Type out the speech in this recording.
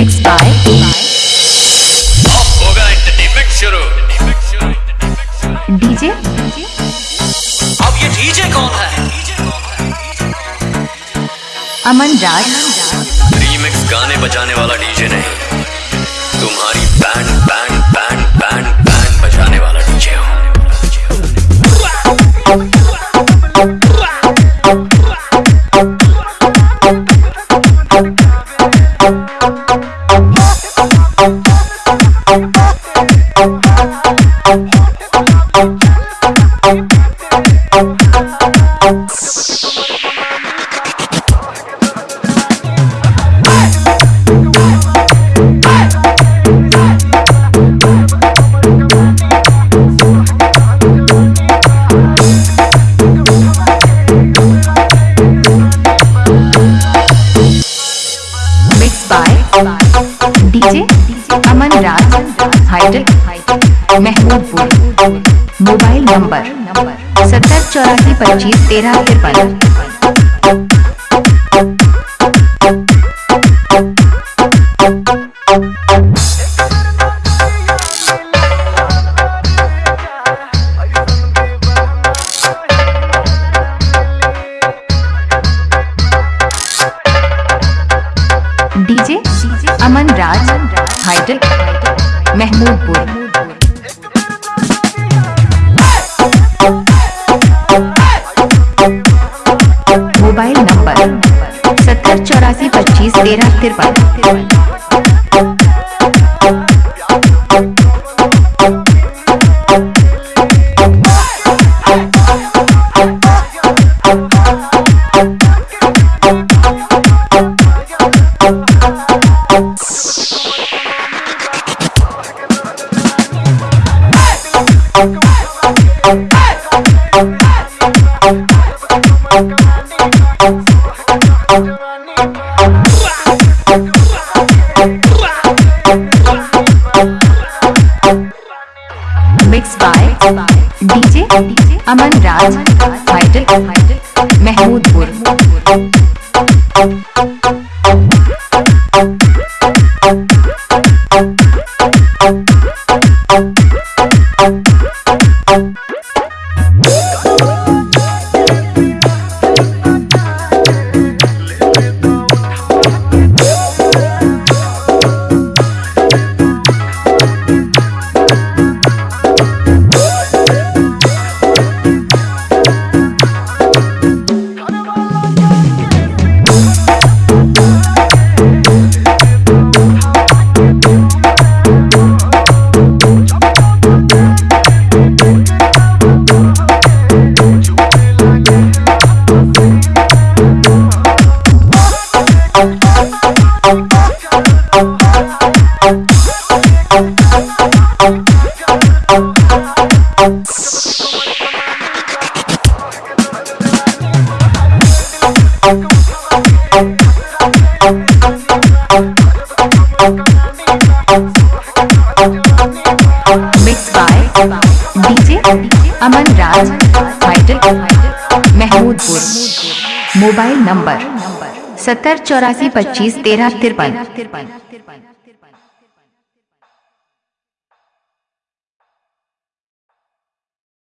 Mixed by होगा entertainment शुरू DJ अब ये डीजे कौन है? अमन राज। रीमिक्स गाने बजाने वाला डीजे नहीं। तुम्हारी महमूदपुर मोबाइल नंबर सत्तर चौरासी पच्चीस तेरह तिरपन। डीजे अमन राज हाइडल महमूदपुर। सत्तर चौरासी पच्चीस तेरह तिरपन mix by DJ Aman Raj hydel Mahmudpur Mahmudpur. Mobile number सत्तर चौरासी पच्चीस तेरह तिरपन। तिरपन